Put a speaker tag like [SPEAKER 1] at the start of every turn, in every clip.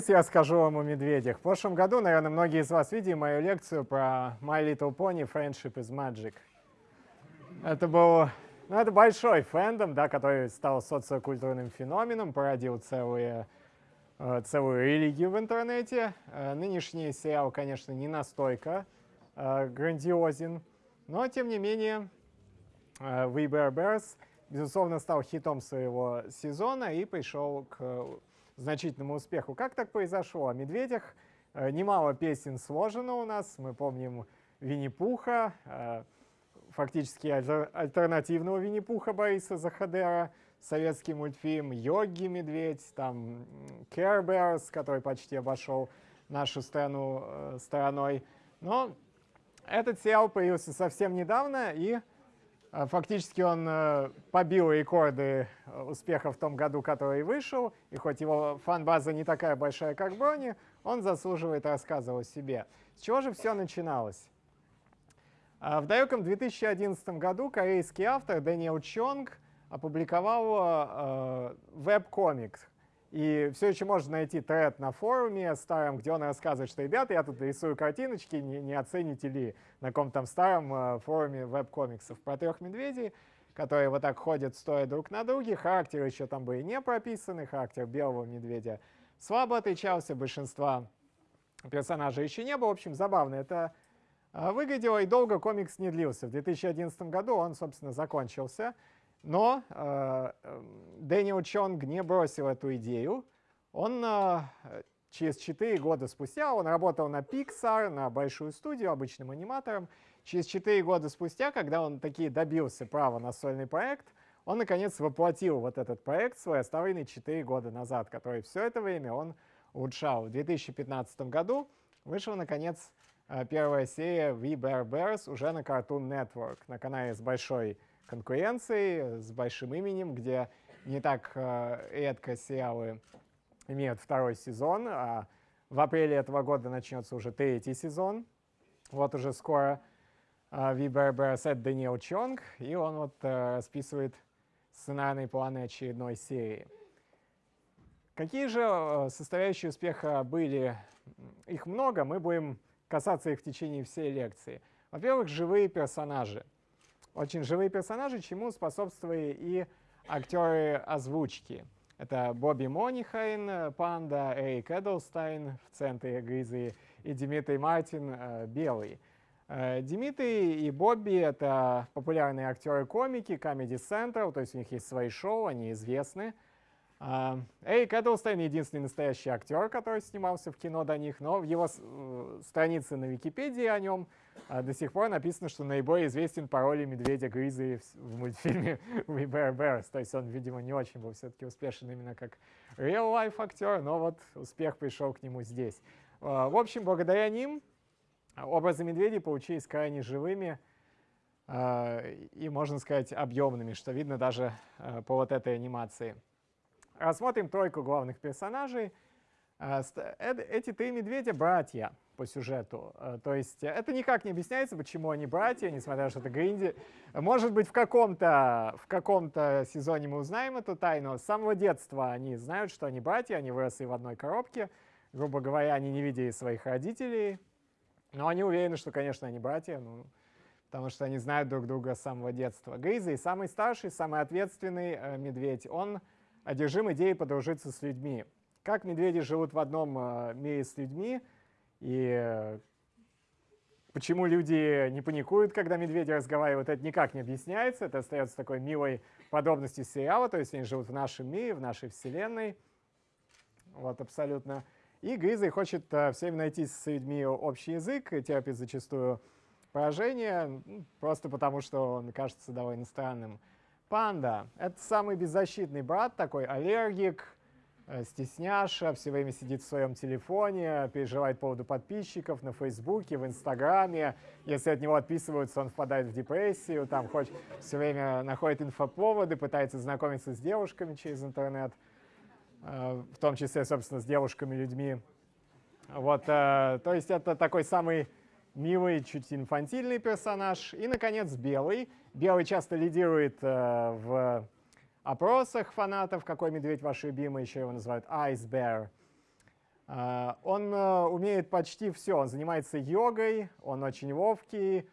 [SPEAKER 1] собрались, я скажу вам о медведях. В прошлом году, наверное, многие из вас видели мою лекцию про My Little Pony Friendship is Magic. Это был ну, это большой фэндом, да, который стал социокультурным феноменом, породил целые, э, целую религию в интернете. Э, нынешний сериал, конечно, не настолько э, грандиозен, но, тем не менее, We Bear Bears, безусловно, стал хитом своего сезона и пришел к значительному успеху. Как так произошло? О медведях немало песен сложено у нас. Мы помним Винни-Пуха, фактически альтернативного Винни-Пуха Бориса Захадера, советский мультфильм «Йоги Медведь», там Care Bears, который почти обошел нашу страну э, стороной. Но этот сериал появился совсем недавно, и э, фактически он э, побил рекорды э, успеха в том году, который вышел, и хоть его фан-база не такая большая, как Брони, он заслуживает рассказа о себе. С чего же все начиналось? А в далеком 2011 году корейский автор Дэниел Чонг опубликовал э, веб-комикс. И все еще можно найти тред на форуме старом, где он рассказывает, что, ребята, я тут рисую картиночки, не, не оцените ли на каком-то там старом э, форуме веб-комиксов про трех медведей, которые вот так ходят, стоя друг на друге. Характер еще там были не прописаны, характер белого медведя слабо отличался, большинства персонажей еще не было. В общем, забавно. Это а, выглядело, и долго комикс не длился. В 2011 году он, собственно, закончился. Но э, Дэниел Чонг не бросил эту идею. Он э, через 4 года спустя, он работал на Pixar, на большую студию, обычным аниматором. Через 4 года спустя, когда он таки добился права на сольный проект, он, наконец, воплотил вот этот проект свой, оставленный 4 года назад, который все это время он улучшал. В 2015 году вышел, наконец, Э, первая серия We Bear Bears уже на Cartoon Network, на канале с большой конкуренцией, с большим именем, где не так э, редко сериалы имеют второй сезон, а в апреле этого года начнется уже третий сезон. Вот уже скоро Bare Bears это Даниэл Чонг, и он вот э, расписывает сценарные планы очередной серии. Какие же составляющие успеха были? Их много, мы будем касаться их в течение всей лекции. Во-первых, живые персонажи. Очень живые персонажи, чему способствовали и актеры озвучки. Это Бобби Мойнихан, Панда, Эрик Эдлстайн в центре Гризли и Дмитрий Мартин, э, Белый. Э, Дмитрий и Бобби — это популярные актеры-комики, Comedy Central, то есть у них есть свои шоу, они известны. А, Эрик Эдлстейн — единственный настоящий актер, который снимался в кино до них, но в его э, странице на Википедии о нем а, до сих пор написано, что наиболее известен по роли медведя Гризли в мультфильме We Bear Bears. То есть он, видимо, не очень был все-таки успешен именно как real-life актер, но вот успех пришел к нему здесь. А, в общем, благодаря ним образы медведей получились крайне живыми и, можно сказать, объемными, что видно даже по вот этой анимации. Рассмотрим тройку главных персонажей. Э, эти три медведя — братья по сюжету. Э, то есть это никак не объясняется, почему они братья, несмотря на то, что это Гринди. Может быть, в каком-то в каком сезоне мы узнаем эту тайну. С самого детства они знают, что они братья, они выросли в одной коробке. Грубо говоря, они не видели своих родителей. Но они уверены, что, конечно, они братья, ну, потому что они знают друг друга с самого детства. Гризли, самый старший, самый ответственный э, медведь, он одержим идеей подружиться с людьми. Как медведи живут в одном э, мире с людьми, и почему люди не паникуют, когда медведи разговаривают, это никак не объясняется. Это остается такой милой подробностью сериала, то есть они живут в нашем мире, в нашей вселенной. Вот, абсолютно. И Гризли хочет uh, всем найти с людьми общий язык, терпит зачастую поражение, просто потому что он кажется довольно странным. Панда — это самый беззащитный брат, такой аллергик, э, стесняша, все время сидит в своем телефоне, переживает по поводу подписчиков на Фейсбуке, в Инстаграме. Если от него отписываются, он впадает в депрессию, там хоть все время находит инфоповоды, пытается знакомиться с девушками через интернет, э, в том числе, собственно, с девушками-людьми. Вот, э, то есть это такой самый милый, чуть инфантильный персонаж. И, наконец, белый. Белый часто лидирует э, в опросах фанатов, какой медведь ваш любимый, еще его называют Ice Bear. Он умеет почти все. Он занимается йогой, он очень ловкий,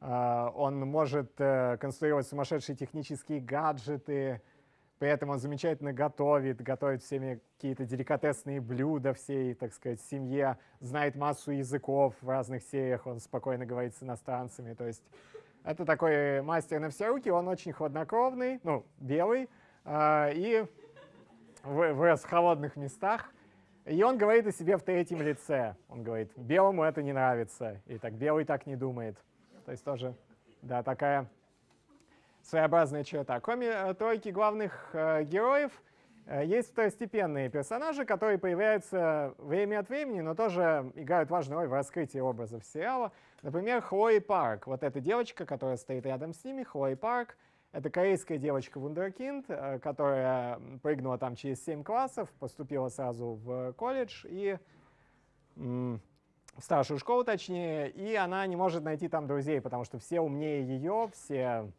[SPEAKER 1] он может конструировать сумасшедшие технические гаджеты, при этом он замечательно готовит, готовит всеми какие-то деликатесные блюда всей, так сказать, семье, знает массу языков в разных сериях, он спокойно говорит с иностранцами. То есть это такой мастер на все руки, он очень хладнокровный, ну, белый, э, и вырос в холодных местах. И он говорит о себе в третьем лице. Он говорит, белому это не нравится, и так белый так не думает. То есть тоже, да, такая своеобразная черта. Кроме э, тройки главных э, героев, э, есть второстепенные персонажи, которые появляются время от времени, но тоже играют важную роль в раскрытии образов сериала. Например, Хлои Парк. Вот эта девочка, которая стоит рядом с ними, Хлои Парк. Это корейская девочка Вундеркинд, которая прыгнула там через 7 классов, поступила сразу в колледж и в старшую школу точнее, и она не может найти там друзей, потому что все умнее ее, все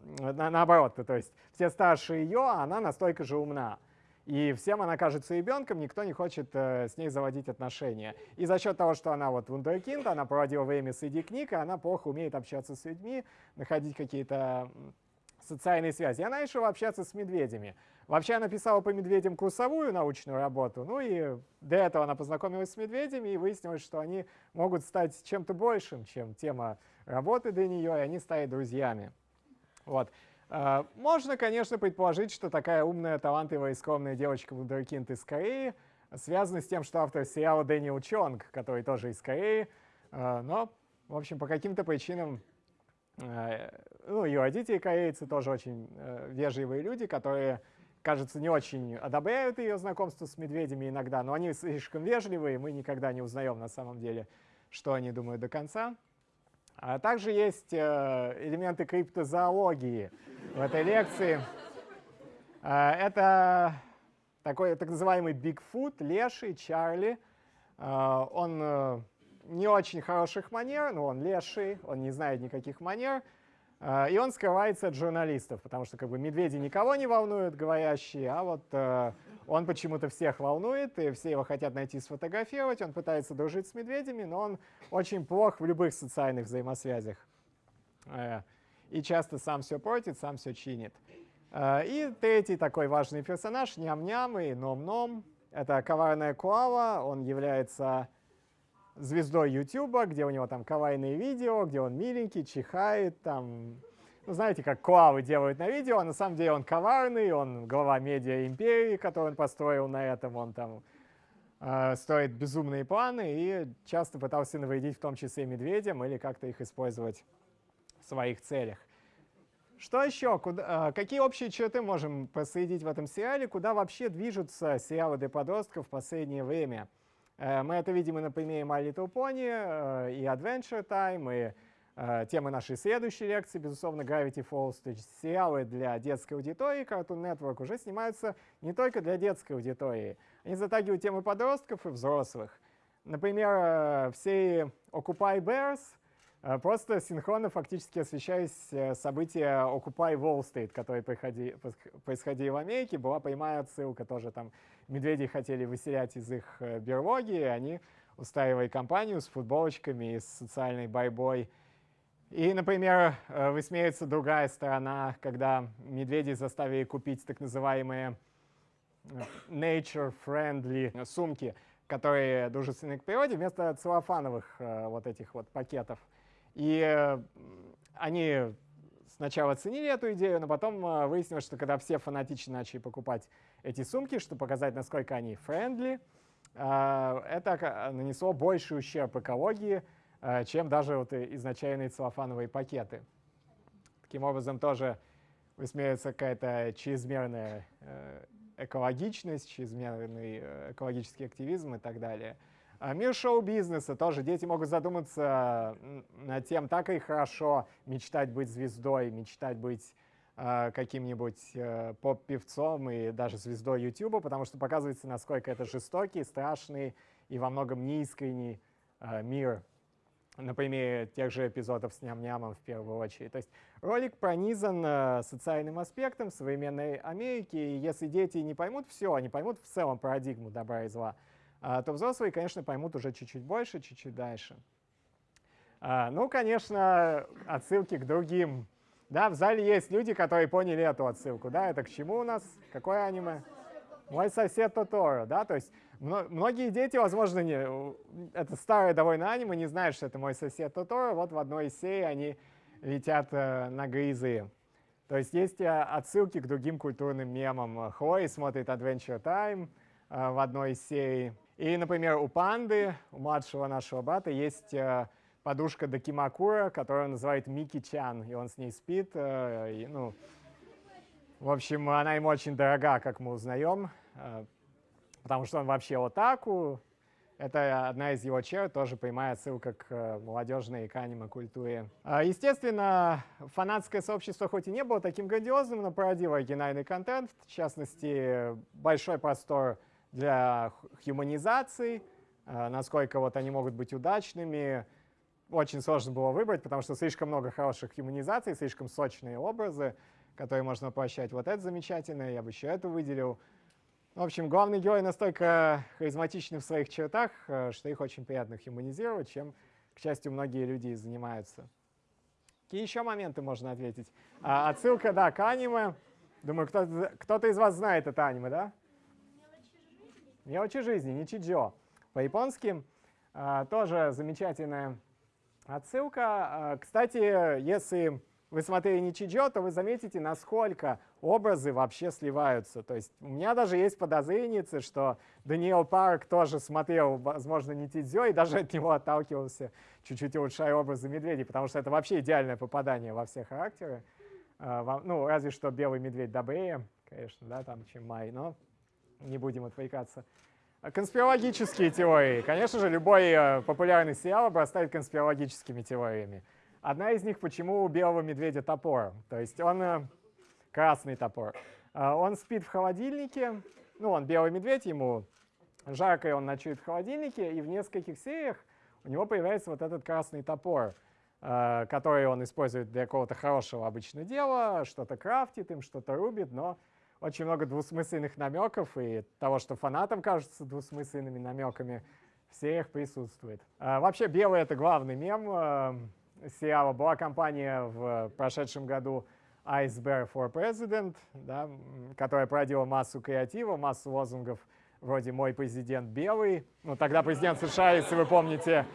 [SPEAKER 1] на, наоборот, то есть все старше ее, а она настолько же умна. И всем она кажется ребенком, никто не хочет э, с ней заводить отношения. И за счет того, что она вот вундеркинд, она проводила время среди книг, и она плохо умеет общаться с людьми, находить какие-то социальные связи. И она решила общаться с медведями. Вообще она писала по медведям курсовую научную работу, ну и до этого она познакомилась с медведями и выяснилось, что они могут стать чем-то большим, чем тема работы для нее, и они стали друзьями. Вот. А, можно, конечно, предположить, что такая умная, талантливая и скромная девочка Вундеркинд из Кореи связана с тем, что автор сериала Дэниел Чонг, который тоже из Кореи, а, но, в общем, по каким-то причинам, а, ну, ее родители корейцы тоже очень вежливые люди, которые, кажется, не очень одобряют ее знакомство с медведями иногда, но они слишком вежливые, мы никогда не узнаем на самом деле, что они думают до конца. А также есть э, элементы криптозоологии в этой лекции. Э, это такой так называемый Бигфут, леший, Чарли. Э, он не очень хороших манер, но он леший, он не знает никаких манер. И он скрывается от журналистов, потому что как бы медведи никого не волнуют, говорящие, а вот он почему-то всех волнует, и все его хотят найти сфотографировать. Он пытается дружить с медведями, но он очень плох в любых социальных взаимосвязях. Э, и часто сам все портит, сам все чинит. Э, и третий такой важный персонаж, ням-ням и ном-ном. Это коварная Куала, он является звездой YouTube, где у него там кавайные видео, где он миленький, чихает, там ну, знаете, как Куавы делают на видео, а на самом деле он коварный, он глава медиа империи, которую он построил на этом, он там э, строит безумные планы и часто пытался навредить в том числе медведям или как-то их использовать в своих целях. Что еще? Куда, э, какие общие черты можем проследить в этом сериале? Куда вообще движутся сериалы для подростков в последнее время? Э, мы это видим и на примере My Little Pony, э, и Adventure Time, и Э, Тема нашей следующей лекции, безусловно, Gravity Falls, то есть сериалы для детской аудитории Cartoon Network уже снимаются не только для детской аудитории. Они затагивают темы подростков и взрослых. Например, э, в серии Occupy Bears э, просто синхронно фактически освещались события Occupy Wall Street, которые происходили в Америке. Была прямая отсылка тоже там. Медведи хотели выселять из их берлоги, и они устраивали кампанию с футболочками, с социальной борьбой и, например, э, высмеется другая сторона, когда медведи заставили купить так называемые э, nature-friendly сумки, которые дружественны к природе, вместо целлофановых э, вот этих вот пакетов. И они сначала ценили эту идею, но потом выяснилось, что когда все фанатично начали покупать эти сумки, чтобы показать, насколько они friendly, это нанесло больший ущерб экологии, чем даже вот изначальные целлофановые пакеты. Таким образом, тоже высмеивается какая-то чрезмерная э, экологичность, чрезмерный э, экологический активизм и так далее. А мир шоу-бизнеса тоже. Дети могут задуматься над тем, так и хорошо мечтать быть звездой, мечтать быть каким-нибудь поп-певцом и даже звездой YouTube, потому что показывается, насколько это жестокий, страшный и во многом неискренний мир на примере тех же эпизодов с ням-нямом в первую очередь. То есть ролик пронизан э, социальным аспектом современной Америки, и если дети не поймут все, они поймут в целом парадигму добра и зла, то взрослые, конечно, поймут уже чуть-чуть больше, чуть-чуть дальше. Ну, конечно, отсылки к другим. Да, в зале есть люди, которые поняли эту отсылку. Да, это к чему у нас? Какое аниме? Мой сосед Тоторо, да, то есть многие дети, возможно, не, это старое довольно аниме, не знают, что это мой сосед Тоторо. Вот в одной из серий они летят э, на грызы. То есть есть э, отсылки к другим культурным мемам. Хлои смотрит Adventure Time э, в одной из серий. И, например, у панды, у младшего нашего брата, есть подушка Дакимакура, которую он называет Мики-чан, и он с ней спит. И, ну, в общем, она ему очень дорога, как мы узнаем. Потому что он вообще отаку. Это одна из его черт, тоже прямая ссылка к э, молодежной к аниме-культуре. А, естественно, фанатское сообщество хоть и не было таким грандиозным, но породило оригинальный контент, в частности, большой простор для хуманизации, э, насколько вот они могут быть удачными. Очень сложно было выбрать, потому что слишком много хороших хуманизаций, слишком сочные образы, которые можно воплощать. Вот это замечательно, я бы еще это выделил. В общем, главный герой настолько харизматичны в своих чертах, э, что их очень приятно хуманизировать, чем, к счастью, многие люди и занимаются. Какие еще моменты можно ответить? А, отсылка, да, к аниме. Думаю, кто-то кто из вас знает это аниме, да? Мелочи жизни, не чиджо. По-японски а, тоже замечательная отсылка. А, кстати, если вы смотрели Ничиджо, то вы заметите, насколько образы вообще сливаются. То есть у меня даже есть подозрение, что Даниэл Парк тоже смотрел, возможно, Ничиджо и даже от него отталкивался, чуть-чуть улучшая образы медведей, потому что это вообще идеальное попадание во все характеры. А, ну, разве что белый медведь добрее, конечно, да, там, чем Май, но не будем отвлекаться. Конспирологические теории. Конечно же, любой э, популярный сериал обрастает конспирологическими теориями. Одна из них, почему у белого медведя топор. То есть он э, красный топор. Э, он спит в холодильнике, ну, он белый медведь, ему жарко, и он ночует в холодильнике, и в нескольких сериях у него появляется вот этот красный топор, э, который он использует для какого-то хорошего обычного дела, что-то крафтит им, что-то рубит, но очень много двусмысленных намеков, и того, что фанатам кажется двусмысленными намеками, в сериях присутствует. Вообще белый — это главный мем, сериала была кампания в прошедшем году Ice Bear for President, да, которая породила массу креатива, массу лозунгов вроде «Мой президент белый». Ну, тогда президент США, если вы помните,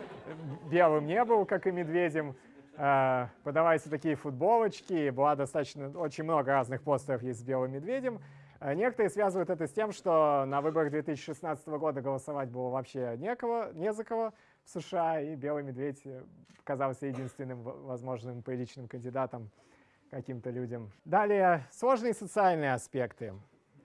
[SPEAKER 1] белым не был, как и медведем. Э, подавайте такие футболочки. Была достаточно, очень много разных постеров есть с белым медведем. Э, некоторые связывают это с тем, что на выборах 2016 года голосовать было вообще некого, не за кого в США, и белый медведь э, казался единственным возможным приличным кандидатом каким-то людям. Далее, сложные социальные аспекты.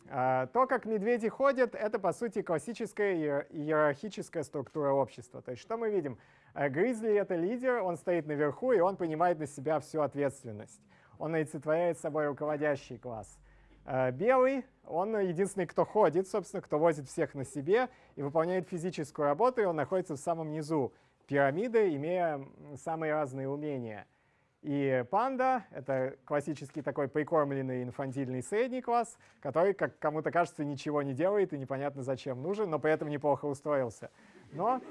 [SPEAKER 1] А, то, как медведи ходят, это, по сути, классическая иерархическая структура общества. То есть что мы видим? Э, гризли — это лидер, он стоит наверху, и он принимает на себя всю ответственность. Он олицетворяет собой руководящий класс. Э, белый, он единственный, кто ходит, собственно, кто возит всех на себе и выполняет физическую работу, и он находится в самом низу пирамиды, имея самые разные умения. И панда — это классический такой прикормленный инфантильный средний класс, который, как кому-то кажется, ничего не делает и непонятно зачем нужен, но при этом неплохо устроился. Но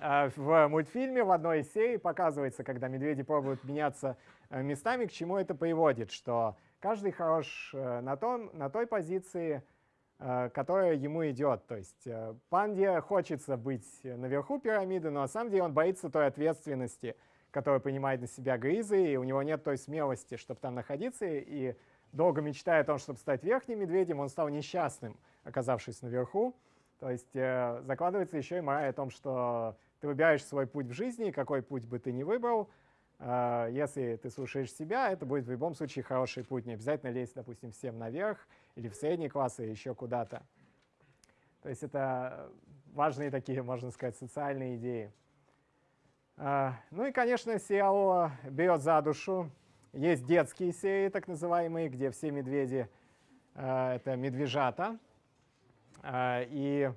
[SPEAKER 1] э, в мультфильме в одной из серий показывается, когда медведи пробуют меняться э, местами, к чему это приводит, что каждый хорош э, на, том, на той позиции, которая ему идет. То есть панде хочется быть наверху пирамиды, но на самом деле он боится той ответственности, которую принимает на себя гризы, и у него нет той смелости, чтобы там находиться, и долго мечтая о том, чтобы стать верхним медведем, он стал несчастным, оказавшись наверху. То есть закладывается еще и мораль о том, что ты выбираешь свой путь в жизни, какой путь бы ты ни выбрал, а, если ты слушаешь себя, это будет в любом случае хороший путь. Не обязательно лезть, допустим, всем наверх или в средний класс или еще куда-то. То есть это важные такие, можно сказать, социальные идеи. А, ну и, конечно, сериал берет за душу. Есть детские серии, так называемые, где все медведи а, — это медвежата. И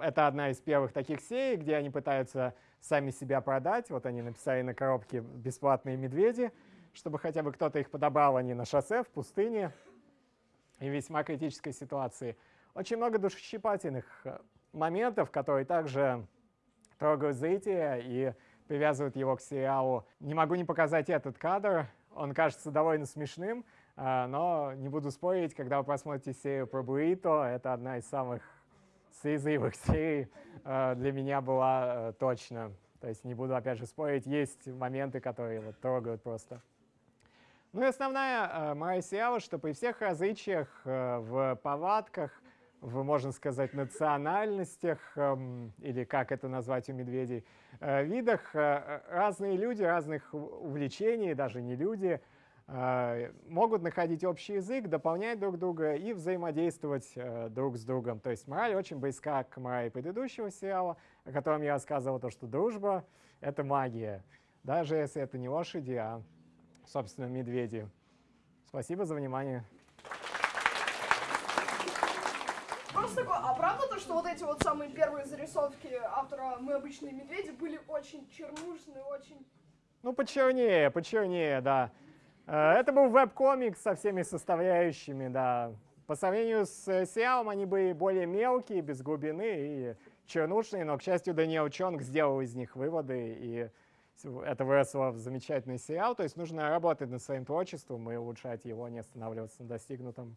[SPEAKER 1] это одна из первых таких серий, где они пытаются сами себя продать. Вот они написали на коробке «бесплатные медведи», чтобы хотя бы кто-то их подобрал, они на шоссе, в пустыне, и в весьма критической ситуации. очень много душесчипательных э, моментов, которые также трогают зрителя и привязывают его к сериалу. Не могу не показать этот кадр, он кажется довольно смешным, э, но не буду спорить, когда вы посмотрите серию про Буррито, это одна из самых слезливых серий э, для меня была точно. То есть не буду опять же спорить, есть моменты, которые вот трогают просто. Ну и основная э, моя сериала, что при всех различиях э, в повадках, в, можно сказать, национальностях, эм, или как это назвать у медведей, э, видах, разные люди, разных увлечений, даже не люди, могут находить общий язык, дополнять друг друга и взаимодействовать друг с другом. То есть мораль очень близка к морали предыдущего сериала, о котором я рассказывал, то, что дружба — это магия, даже если это не лошади, а собственно, медведи. Спасибо за внимание.
[SPEAKER 2] Просто такое, а правда то, что вот эти вот самые первые зарисовки автора «Мы обычные медведи» были очень чернушные, очень...
[SPEAKER 1] Ну, почернее, почернее, да. Э, это был веб-комикс со всеми составляющими, да. По сравнению с э, сериалом они были более мелкие, без глубины и чернушные, но, к счастью, Даниэл Чонг сделал из них выводы, и это выросло в замечательный сериал. То есть нужно работать над своим творчеством и улучшать его, не останавливаться на достигнутом.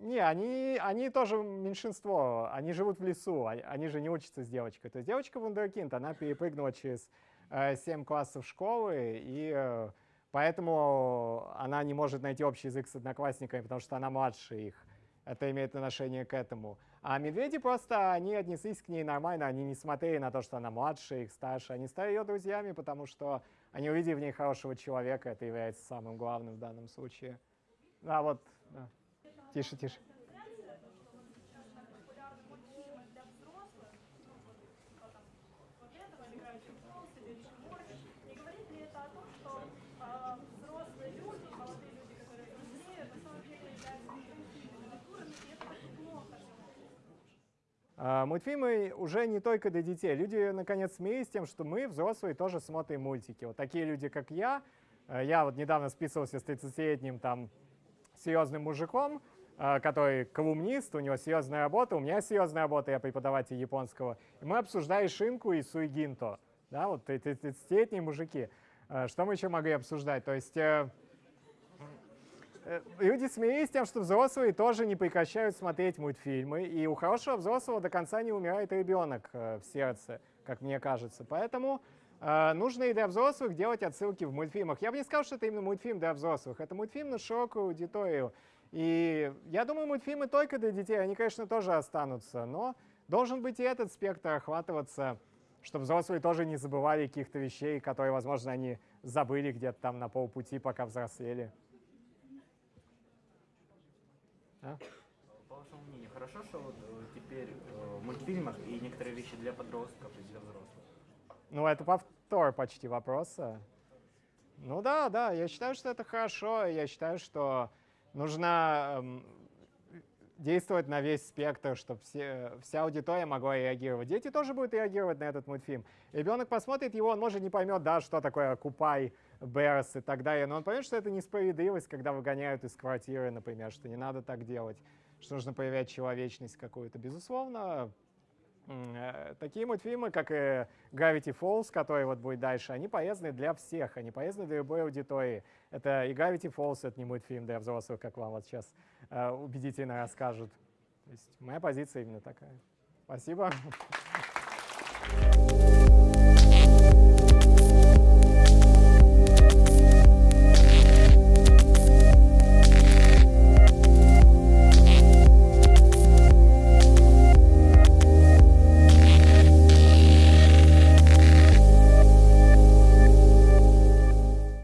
[SPEAKER 1] Не, они, они тоже меньшинство, они живут в лесу, они, же не учатся с девочкой. То есть девочка вундеркинд, она перепрыгнула через э, 7 классов школы, и э, поэтому она не может найти общий язык с одноклассниками, потому что она младше их. Это имеет отношение к этому. А медведи просто, они отнеслись к ней нормально, они не смотрели на то, что она младше, их старше. Они стали ее друзьями, потому что они увидели в ней хорошего человека, это является самым главным в данном случае. Да, вот, да. Тише, тише. А, мультфильмы уже не только для детей. Люди, наконец, смеялись тем, что мы, взрослые, тоже смотрим мультики. Вот такие люди, как я. Э, я вот недавно списывался с 30-летним там серьезным мужиком, который колумнист, у него серьезная работа, у меня серьезная работа, я преподаватель японского. И мы обсуждали шинку и суигинто. Да, вот 30-летние мужики. Э, что мы еще могли обсуждать? То есть Э, люди смеялись тем, что взрослые тоже не прекращают смотреть мультфильмы, и у хорошего взрослого до конца не умирает ребенок э, в сердце, как мне кажется. Поэтому э, нужно и для взрослых делать отсылки в мультфильмах. Я бы не сказал, что это именно мультфильм для взрослых. Это мультфильм на широкую аудиторию. И я думаю, мультфильмы только для детей, они, конечно, тоже останутся, но должен быть и этот спектр охватываться, чтобы взрослые тоже не забывали каких-то вещей, которые, возможно, они забыли где-то там на полпути, пока взрослели.
[SPEAKER 3] А? По вашему мнению, хорошо, что вот э, теперь э, в мультфильмах и некоторые вещи для подростков и для взрослых?
[SPEAKER 1] Ну, это повтор почти вопроса. Ну да, да, я считаю, что это хорошо. Я считаю, что нужно эм, действовать на весь спектр, чтобы все, вся аудитория могла реагировать. Дети тоже будут реагировать на этот мультфильм. Ребенок посмотрит его, он может не поймет, да, что такое купай, Берс и так далее. Но он поймет, что это несправедливость, когда выгоняют из квартиры, например, что не надо так делать, что нужно проявлять человечность какую-то. Безусловно, такие мультфильмы, как и Gravity Falls, который вот будет дальше, они полезны для всех, они полезны для любой аудитории. Это и Gravity Falls, это не мультфильм для взрослых, как вам вот сейчас э, убедительно расскажут. То есть моя позиция именно такая. Спасибо.